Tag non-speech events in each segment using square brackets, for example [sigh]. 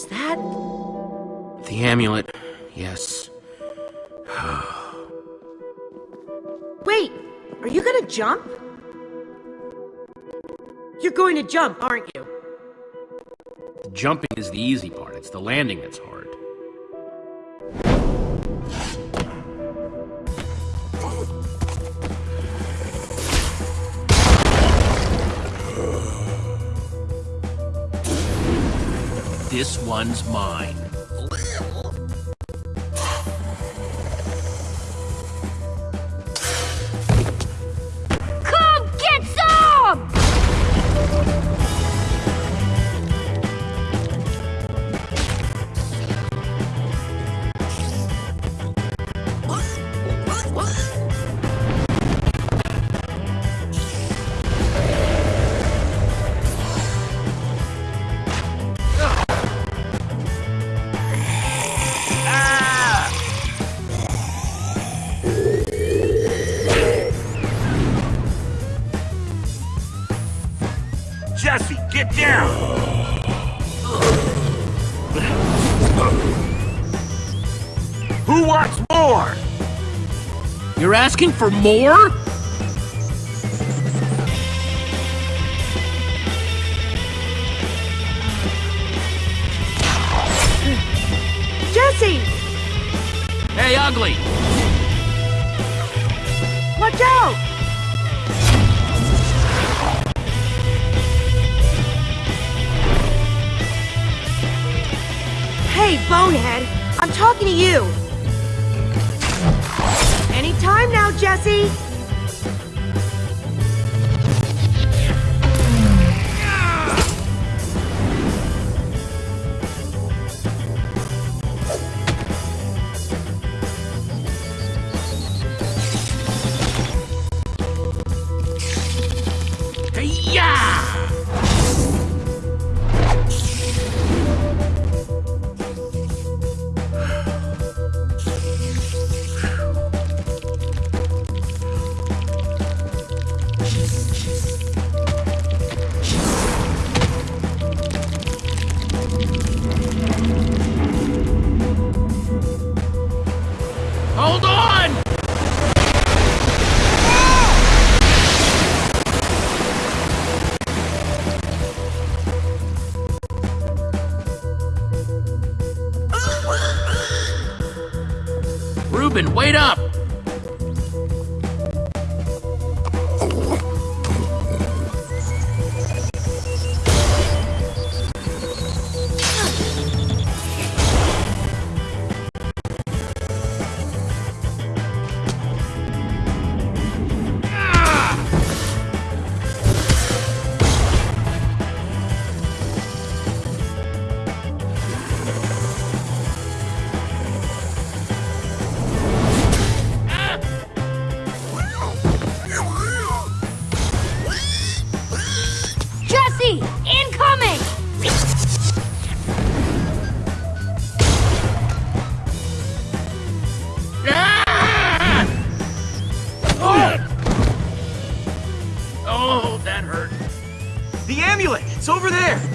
Was that... The amulet, yes. Wait, are you gonna jump? You're going to jump, aren't you? The jumping is the easy part, it's the landing that's hard. One's mine. Asking for more? It's over there!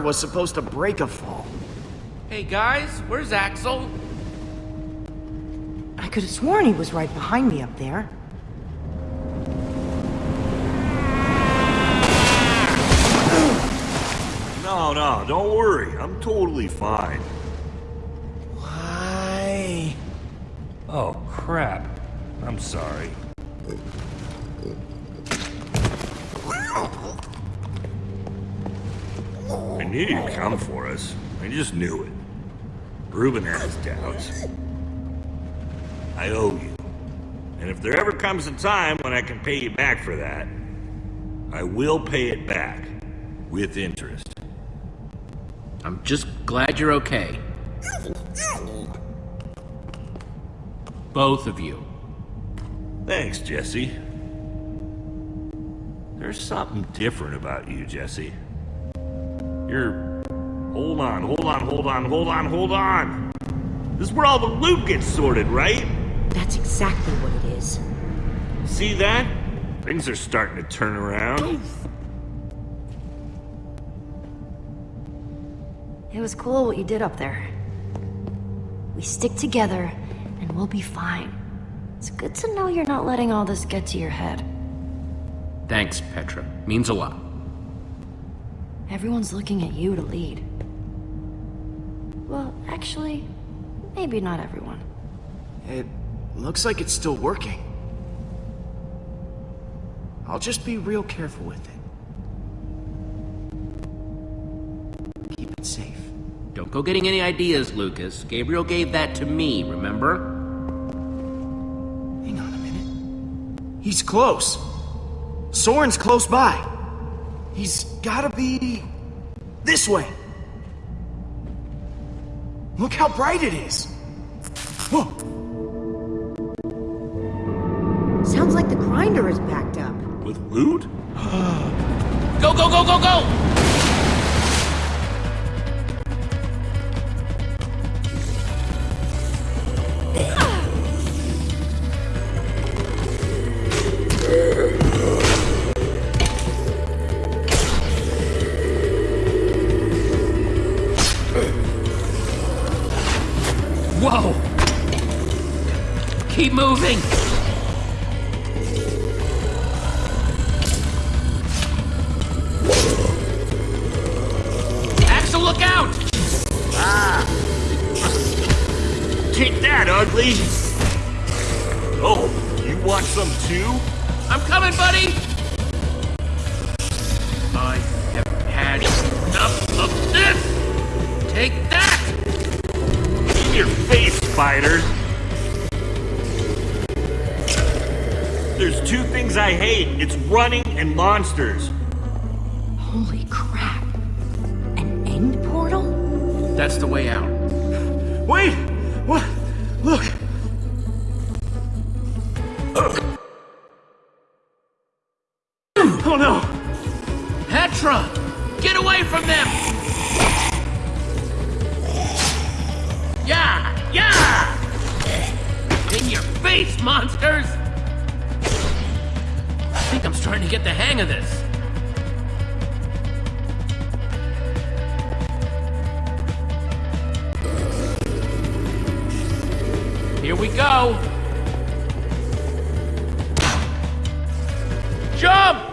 Water was supposed to break a fall. Hey guys, where's Axel? I could have sworn he was right behind me up there. No, no, don't worry. I'm totally fine. Why? Oh, crap. I'm sorry. Knew you'd come for us. I just knew it. Reuben has doubts. I owe you. And if there ever comes a time when I can pay you back for that, I will pay it back. With interest. I'm just glad you're okay. Both of you. Thanks, Jesse. There's something different about you, Jesse. You're... Hold on, hold on, hold on, hold on, hold on! This is where all the loot gets sorted, right? That's exactly what it is. See that? Things are starting to turn around. It was cool what you did up there. We stick together, and we'll be fine. It's good to know you're not letting all this get to your head. Thanks, Petra. Means a lot. Everyone's looking at you to lead. Well, actually, maybe not everyone. It looks like it's still working. I'll just be real careful with it. Keep it safe. Don't go getting any ideas, Lucas. Gabriel gave that to me, remember? Hang on a minute. He's close. Soren's close by. He's gotta be... this way. Look how bright it is. Whoa. Sounds like the grinder is backed up. With loot? [gasps] Go, go, go, go, go! Things I hate. It's running and monsters. Holy crap. An end portal? That's the way out. Wait! What? Look! Oh no! Petra! Get away from them! Yeah! Yeah! In your face, monsters! Starting to get the hang of this. Here we go! Jump!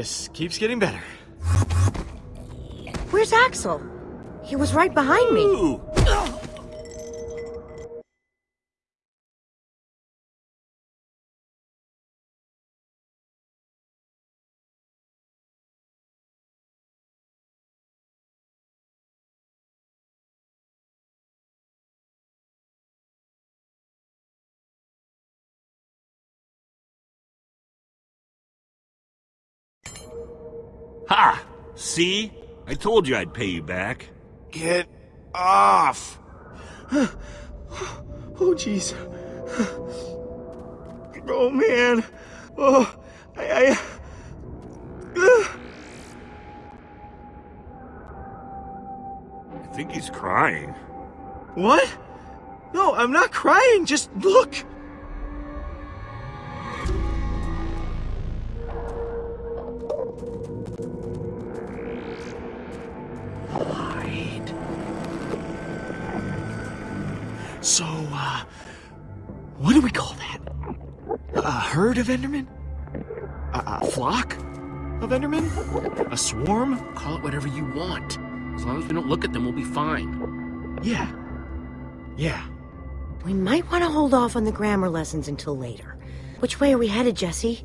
Just keeps getting better. Where's Axel? He was right behind me. Ha! See? I told you I'd pay you back. Get off. [sighs] Oh, jeez. [sighs] Oh, man. Oh, I... I... [sighs] I think he's crying. What? No, I'm not crying. Just look. What do we call that? A herd of Endermen? A, a flock of Endermen? A swarm? Call it whatever you want. As long as we don't look at them, we'll be fine. Yeah. Yeah. We might want to hold off on the grammar lessons until later. Which way are we headed, Jesse?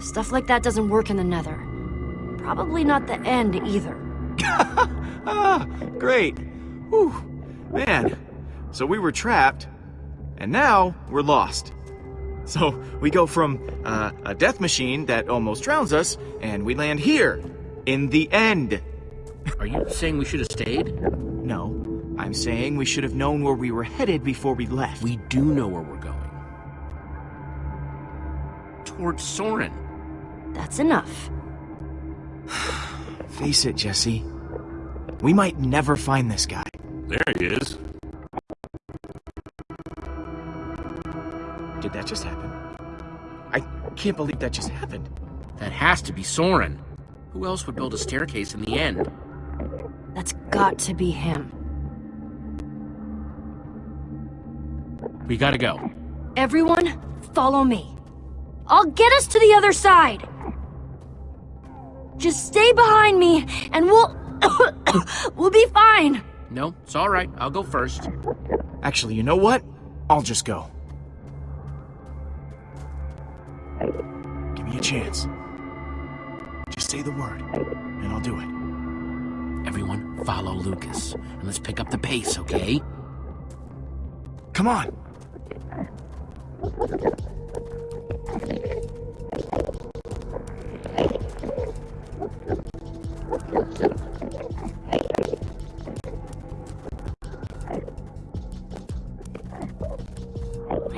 Stuff like that doesn't work in the nether. Probably not the end either. Ah, [laughs] great. Whew. Man. So we were trapped, and now we're lost. So we go from uh, a death machine that almost drowns us, and we land here, in the end. Are you saying we should have stayed? No, I'm saying we should have known where we were headed before we left. We do know where we're going. Towards Soren. That's enough. [sighs] [sighs] Face it, Jesse. We might never find this guy. There he is. Did that just happen? I can't believe that just happened. That has to be Soren. Who else would build a staircase in the end? That's got to be him. We gotta go. Everyone, follow me. I'll get us to the other side. Just stay behind me, and we'll... [coughs] we'll be fine. No, it's all right. I'll go first. Actually, you know what? I'll just go. Give me a chance. Just say the word, and I'll do it. Everyone, follow Lucas. And let's pick up the pace, okay? Come on!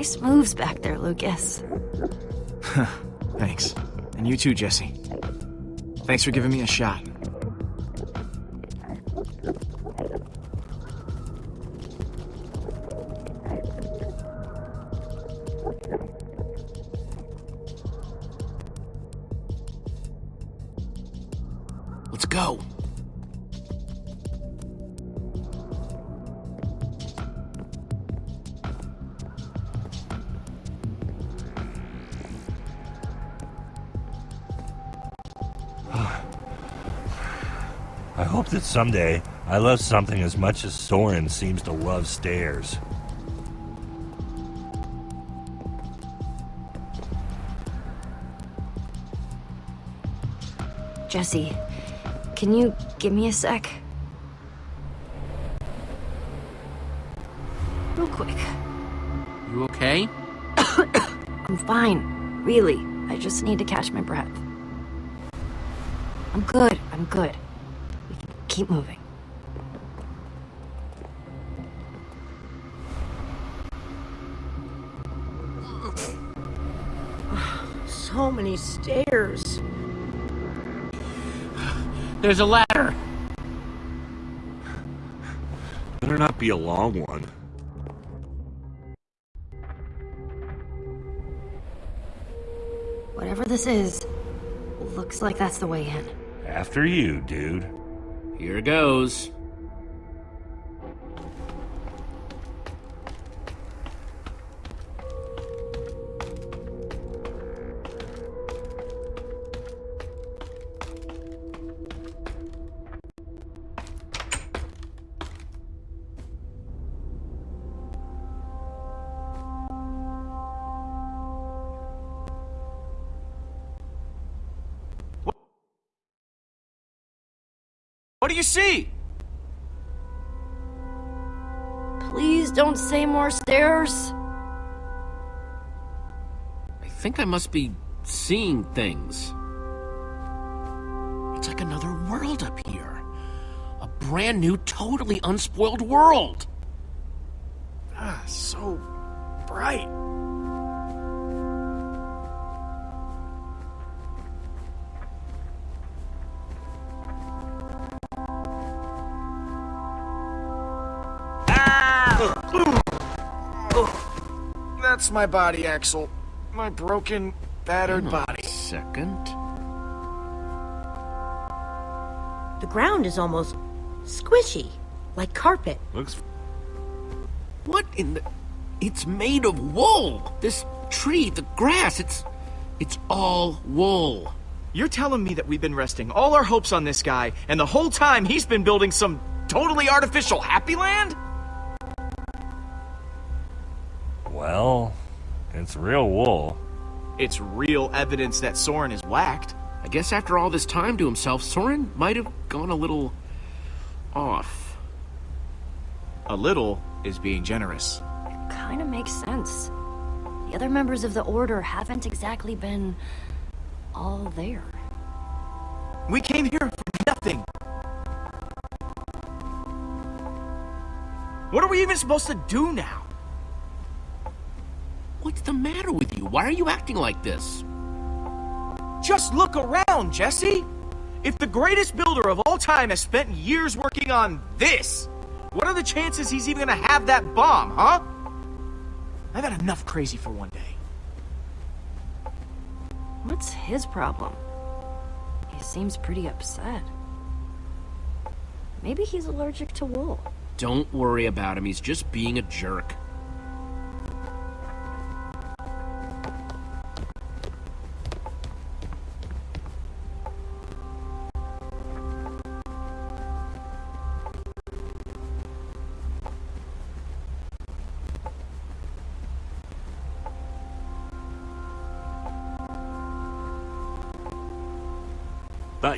Nice moves back there, Lucas. [laughs] Thanks. And you too, Jesse. Thanks for giving me a shot. Someday I love something as much as Soren seems to love stairs. Jesse, can you give me a sec? Real quick. You okay? [coughs] I'm fine. Really. I just need to catch my breath. I'm good. I'm good. We can keep moving. [sighs] So many stairs. There's a ladder. Better not be a long one. Whatever this is, looks like that's the way in. After you, dude. Here goes. you see? Please don't say more stairs. I think I must be seeing things. It's like another world up here. A brand new, totally unspoiled world. Ah, so bright. That's my body, Axel. My broken, battered hmm. body. Second. The ground is almost squishy, like carpet. Looks What in the... It's made of wool! This tree, the grass, it's... It's all wool. You're telling me that we've been resting all our hopes on this guy, and the whole time he's been building some totally artificial happy land? Well, it's real wool. It's real evidence that Soren is whacked. I guess after all this time to himself, Soren might have gone a little... off. A little is being generous. It Kinda makes sense. The other members of the Order haven't exactly been... all there. We came here for nothing. What are we even supposed to do now? What's the matter with you? Why are you acting like this? Just look around, Jesse! If the greatest builder of all time has spent years working on this, what are the chances he's even gonna have that bomb, huh? I've had enough crazy for one day. What's his problem? He seems pretty upset. Maybe he's allergic to wool. Don't worry about him, he's just being a jerk.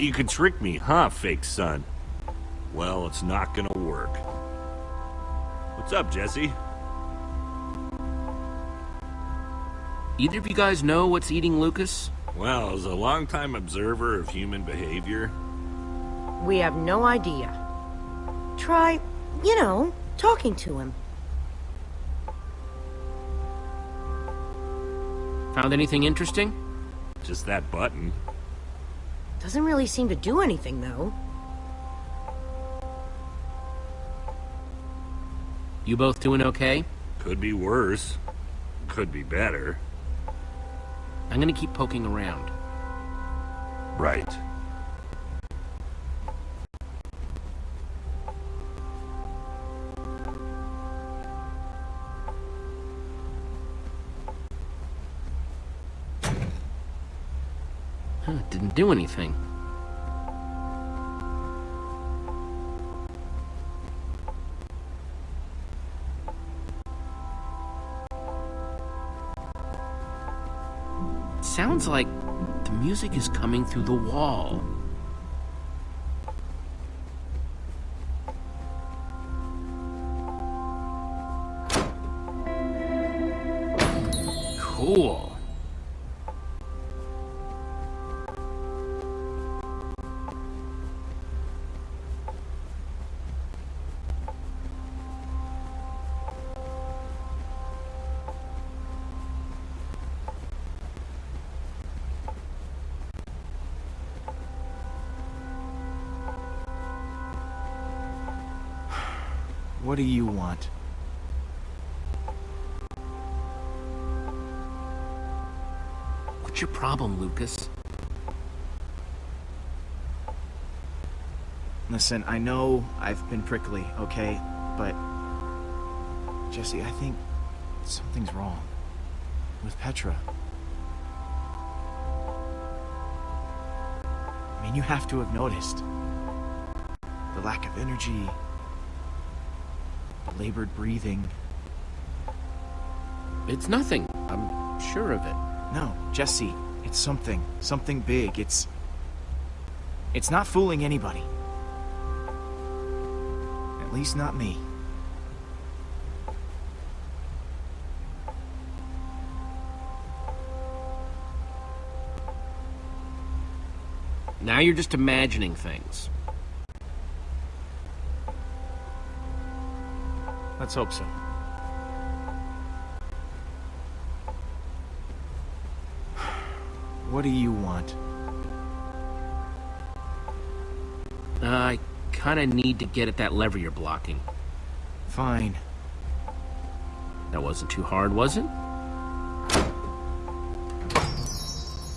Thought you could trick me, huh, fake son? Well, it's not gonna work. What's up, Jesse? Either of you guys know what's eating Lucas? Well, as a longtime observer of human behavior, We have no idea. Try, you know, talking to him. Found anything interesting? just that button. Doesn't really seem to do anything, though. You both doing okay? Could be worse. Could be better. I'm gonna keep poking around. Right. Huh, didn't do anything. Sounds like the music is coming through the wall. Problem, Lucas? Listen, I know I've been prickly, okay? But. Jesse, I think something's wrong. With Petra. I mean, you have to have noticed. The lack of energy. The labored breathing. It's nothing. I'm sure of it. No, Jesse, it's something. Something big. It's... It's not fooling anybody. At least not me. Now you're just imagining things. Let's hope so. What do you want? Uh, I kinda need to get at that lever you're blocking. Fine. That wasn't too hard, was it?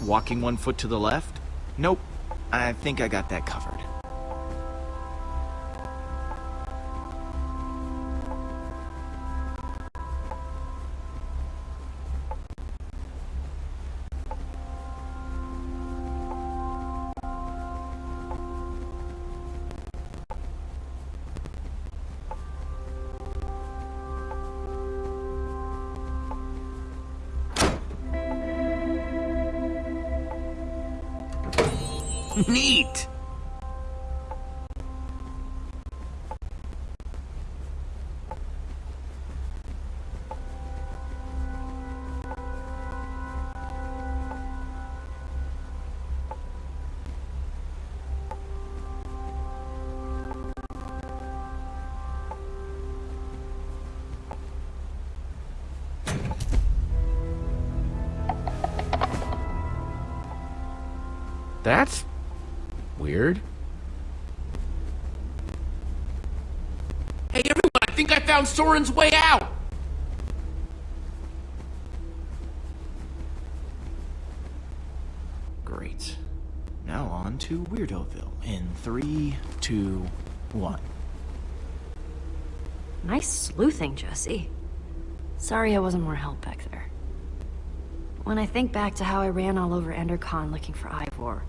Walking one foot to the left? Nope. I think I got that covered. Neat! That's weird. Hey everyone, I think I found Soren's way out! Great. Now on to Weirdoville in three, two, one. Nice sleuthing, Jesse. Sorry I wasn't more help back there. When I think back to how I ran all over Endercon looking for Ivor,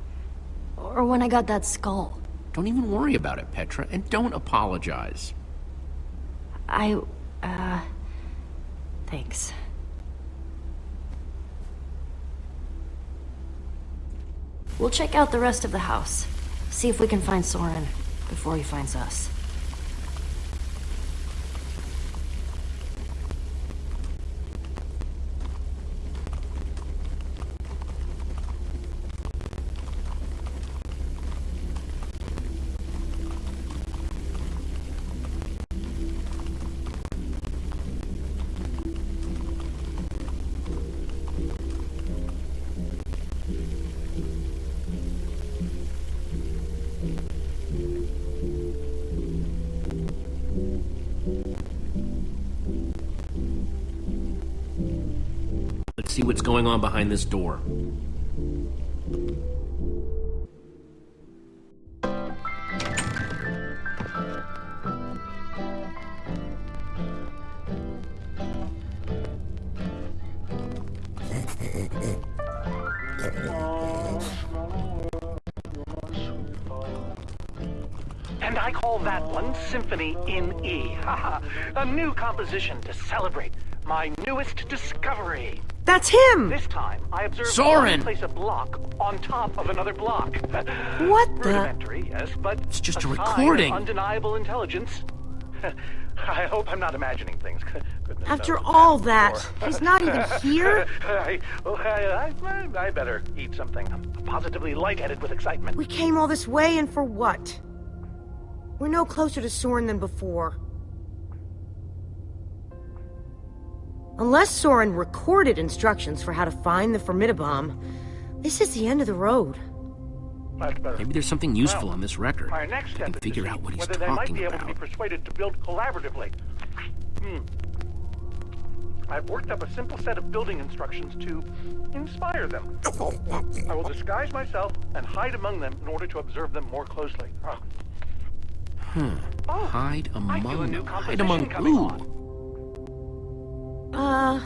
or when I got that skull, Don't even worry about it, Petra, and don't apologize. I, uh, thanks. We'll check out the rest of the house. See if we can find Soren before he finds us. See what's going on behind this door. And I call that one Symphony in E. [laughs] A new composition to celebrate my newest discovery. That's him! This time, I observed Soren! one place a block on top of another block. [laughs] What the- Rudimentary, yes, but It's just a sign of recording. undeniable intelligence. [laughs] I hope I'm not imagining things. [laughs] Goodness After all that, before. he's not even here? I, I, I, I better eat something. I'm positively lightheaded with excitement. We came all this way and for what? We're no closer to Soren than before. Unless Soren recorded instructions for how to find the Formidi-Bomb, this is the end of the road. Maybe there's something useful on this record. Our next I step can figure out what he's talking about. whether they might talking be able to be persuaded to build collaboratively. Hmm. I've worked up a simple set of building instructions to inspire them. I will disguise myself and hide among them in order to observe them more closely. Hmm. Oh, Hide I feel a among new them. Hide among coming who? Uh...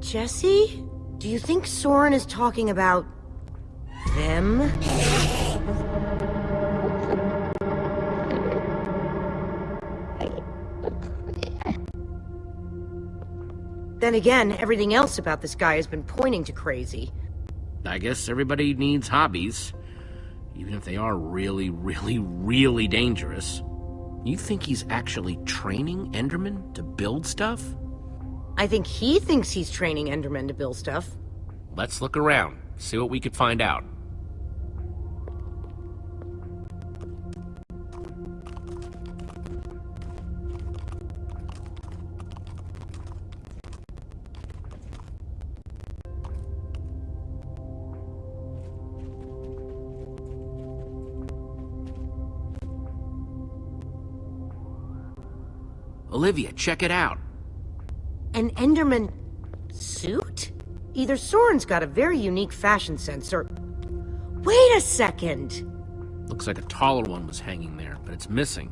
Jesse? Do you think Soren is talking about... them? Then again, everything else about this guy has been pointing to crazy. I guess everybody needs hobbies. Even if they are really, really, really dangerous. You think he's actually training Enderman to build stuff? I think he thinks he's training Endermen to build stuff. Let's look around, see what we could find out. Olivia, check it out. An Enderman suit? Either Soren's got a very unique fashion sense or... Wait a second! Looks like a taller one was hanging there, but it's missing.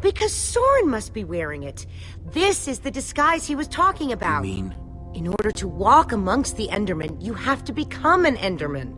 Because Soren must be wearing it. This is the disguise he was talking about. You mean? In order to walk amongst the Endermen, you have to become an Enderman.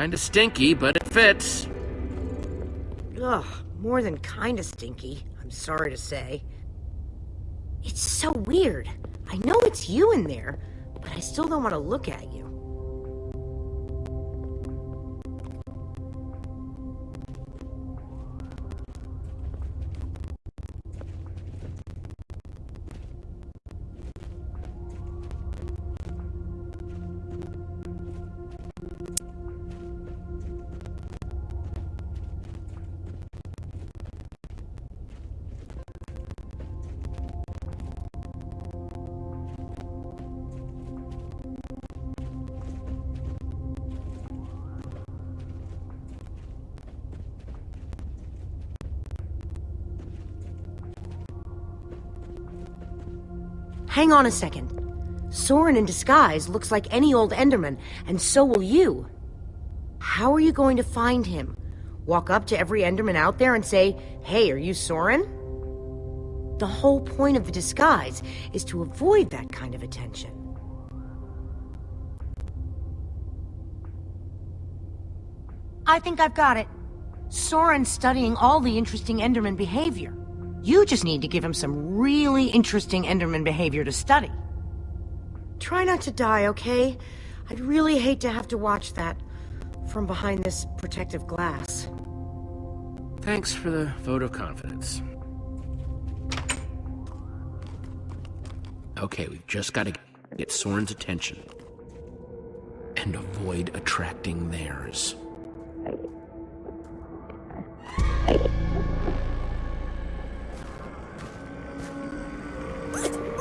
Kinda stinky, but it fits. Ugh, more than kinda stinky, I'm sorry to say. It's so weird. I know it's you in there, but I still don't want to look at you. Hang on a second. Soren in disguise looks like any old Enderman, and so will you. How are you going to find him? Walk up to every Enderman out there and say, Hey, are you Soren? The whole point of the disguise is to avoid that kind of attention. I think I've got it. Soren's studying all the interesting Enderman behavior. You just need to give him some really interesting Enderman behavior to study. Try not to die, okay? I'd really hate to have to watch that from behind this protective glass. Thanks for the vote of confidence. Okay, we've just got to get Soren's attention. And avoid attracting theirs.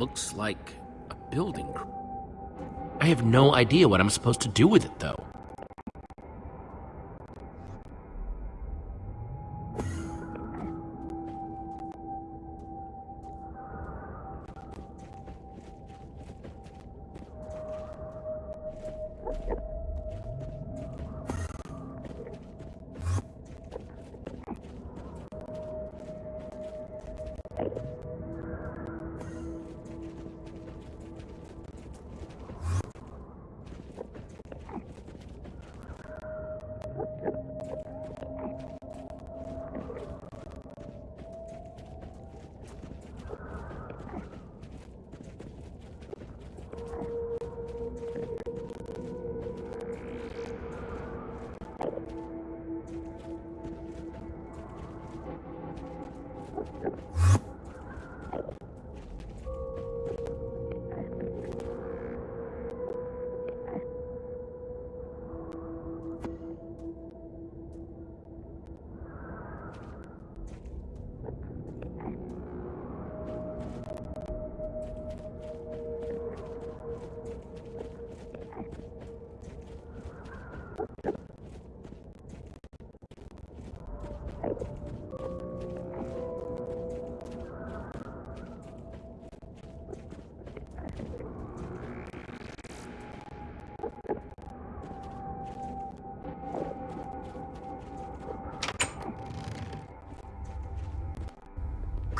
Looks like a building. I have no idea what I'm supposed to do with it, though.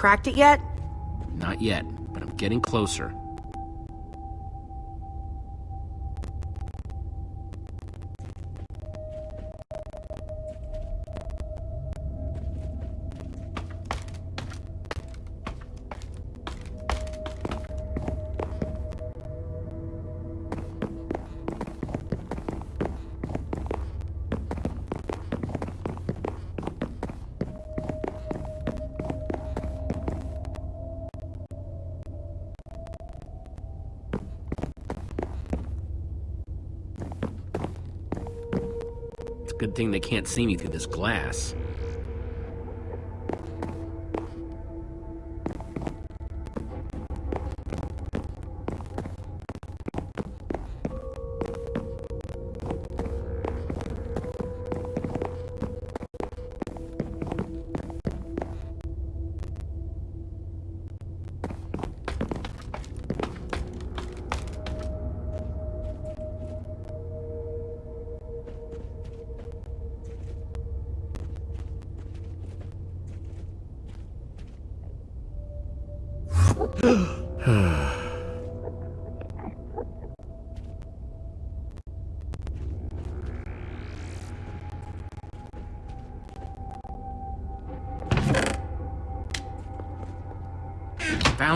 Cracked it yet? Not yet, but I'm getting closer. Good thing they can't see me through this glass.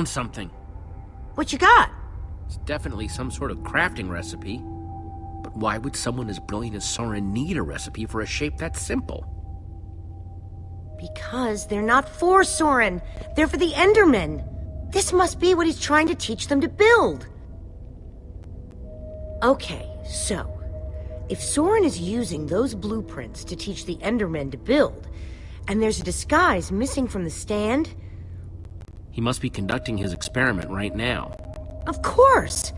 Found something. What you got? It's definitely some sort of crafting recipe. But why would someone as brilliant as Soren need a recipe for a shape that simple? Because they're not for Soren. They're for the Endermen. This must be what he's trying to teach them to build. Okay, so... If Soren is using those blueprints to teach the Endermen to build, and there's a disguise missing from the stand, He must be conducting his experiment right now. of course!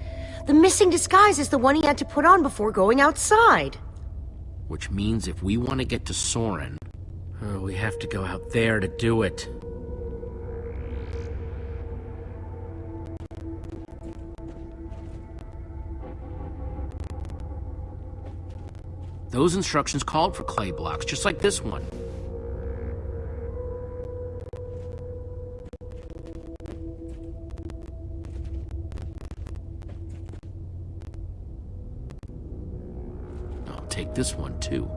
The missing disguise is the one he had to put on before going outside. Which means if we want to get to Soren, oh, we have to go out there to do it. Those instructions called for clay blocks, just like this one. This one too.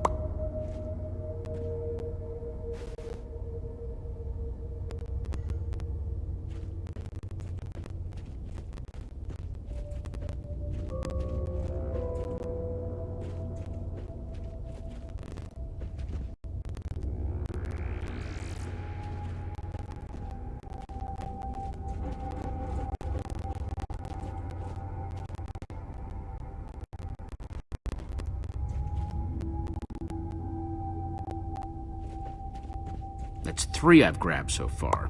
Three I've grabbed so far.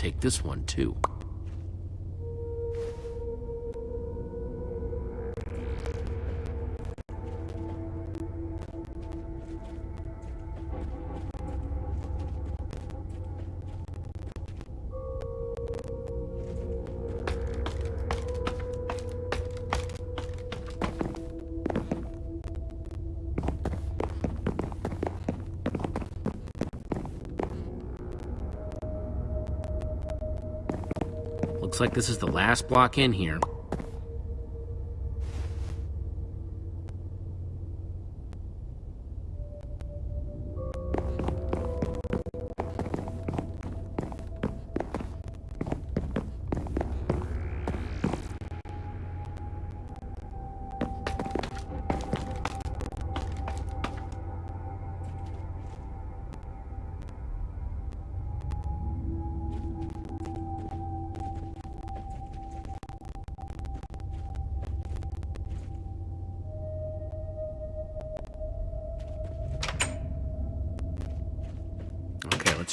Take this one too. Looks like this is the last block in here.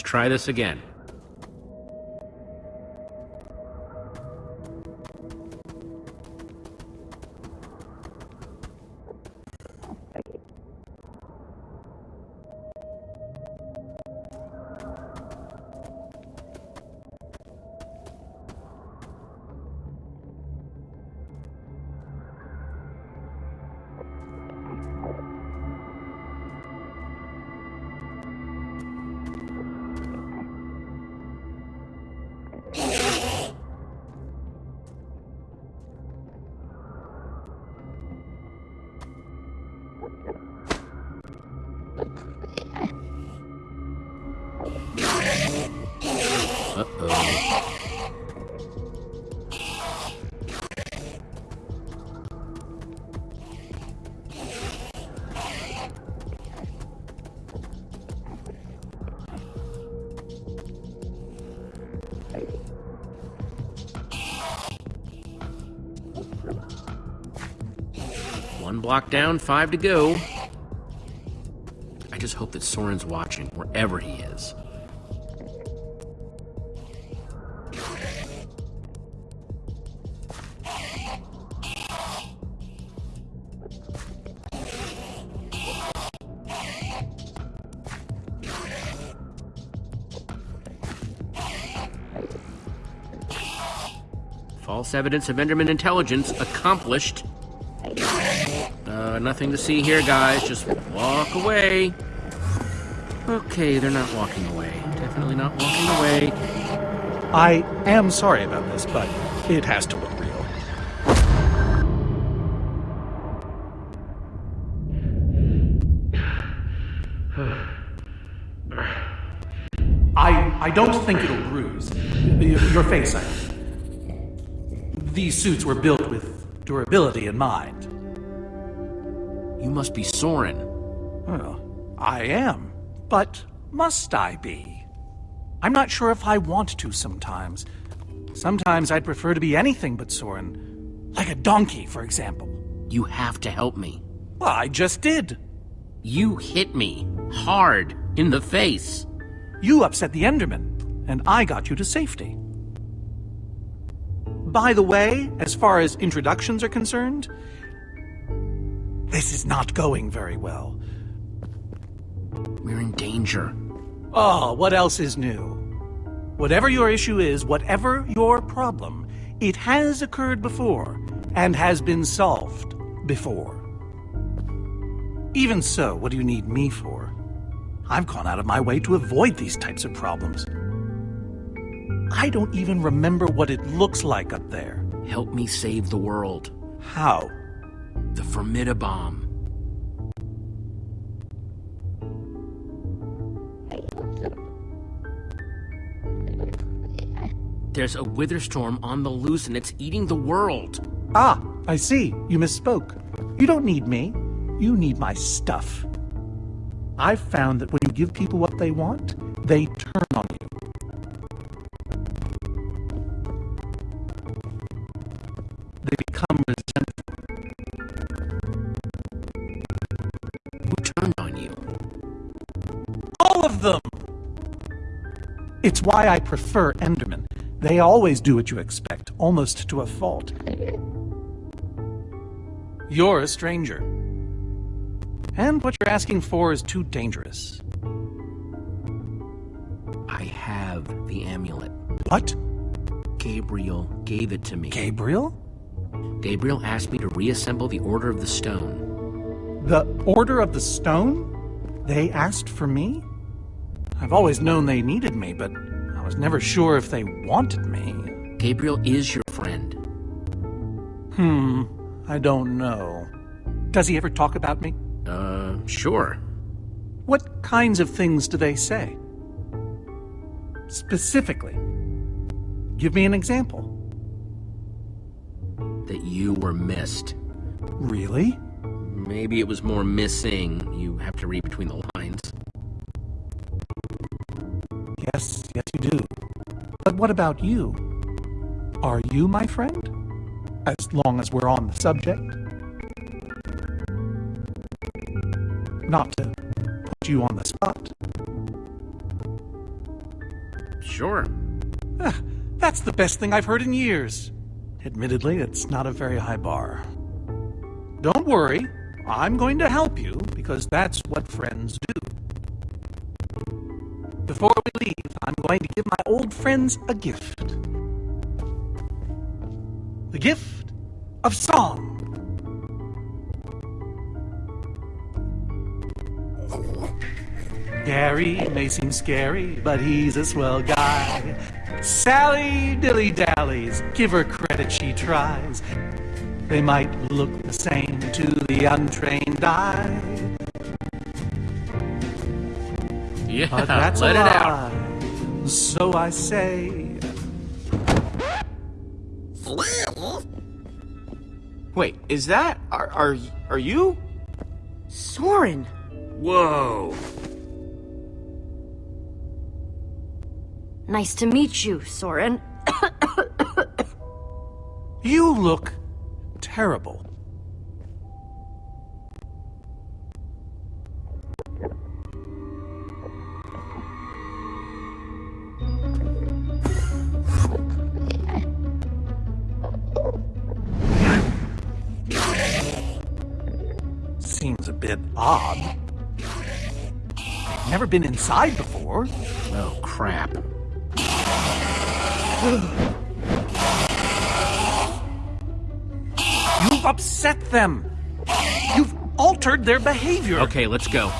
Try this again. Down, five to go. I just hope that Soren's watching, wherever he is. False evidence of Enderman intelligence accomplished. Nothing to see here, guys. Just walk away. Okay, they're not walking away. Definitely not walking away. I am sorry about this, but it has to look real. I I don't think it'll bruise. Your face, I mean. These suits were built with durability in mind. You must be Soren. Well, I am. But must I be? I'm not sure if I want to sometimes. Sometimes I'd prefer to be anything but Soren. Like a donkey, for example. You have to help me. Well, I just did. You hit me hard in the face. You upset the Enderman, and I got you to safety. By the way, as far as introductions are concerned, this is not going very well. We're in danger. Oh, what else is new? Whatever your issue is, whatever your problem, it has occurred before and has been solved before. Even so, what do you need me for? I've gone out of my way to avoid these types of problems. I don't even remember what it looks like up there. Help me save the world. How? The Formidi-Bomb. There's a wither storm on the loose and it's eating the world. Ah, I see. You misspoke. You don't need me. You need my stuff. I've found that when you give people what they want, they turn on you. You? All of them! It's why I prefer Enderman. They always do what you expect, almost to a fault. You're a stranger. And what you're asking for is too dangerous. I have the amulet. What? Gabriel gave it to me. Gabriel? Gabriel asked me to reassemble the Order of the Stone. The Order of the Stone? They asked for me? I've always known they needed me, but I was never sure if they wanted me. Gabriel is your friend. Hmm, I don't know. Does he ever talk about me? Uh, sure. What kinds of things do they say? Specifically. Give me an example. That you were missed. Really? Maybe it was more missing. You have to read between the lines. Yes, yes, you do. But what about you? Are you my friend? As long as we're on the subject. Not to put you on the spot. Sure. Ah, that's the best thing I've heard in years. Admittedly, it's not a very high bar. Don't worry, I'm going to help you because that's what friends do. Before we leave, I'm going to give my old friends a gift. The gift of song. Gary may seem scary, but he's a swell guy. Sally dilly dallies, give her credit, she tries. They might look the same to the untrained eye, Yeah, but [laughs] that's let a it lie. out. So I say, Wait, is that are are are you? Soren! Whoa. Nice to meet you, Soren. you look terrible. Bit odd. Never been inside before. Oh, crap. You've upset them. You've altered their behavior. Okay, let's go.